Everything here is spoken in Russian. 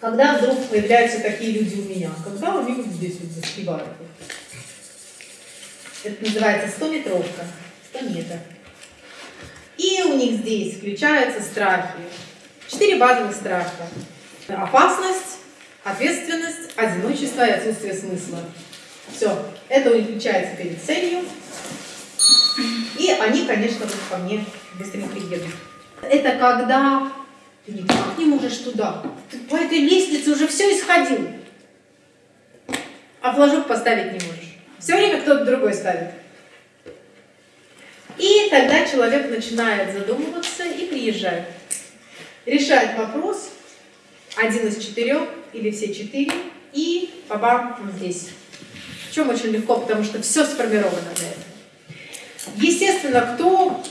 Когда вдруг появляются такие люди у меня? Когда они вот здесь вот заспевают. Это называется 100-метровка, 100 метров. И у них здесь включаются страхи. Четыре базовых страха. Опасность, ответственность, одиночество и отсутствие смысла. Все, это у них включается перед целью. И они, конечно, вот ко мне быстренько едут. Это когда ты никак не можешь туда. Ты по этой лестнице уже все исходил. А флажок поставить не можешь. Все время кто-то другой ставит. И тогда человек начинает задумываться и приезжает. Решает вопрос, один из четырех или все четыре, и бабам он здесь. Чем очень легко, потому что все сформировано для этого. Естественно, кто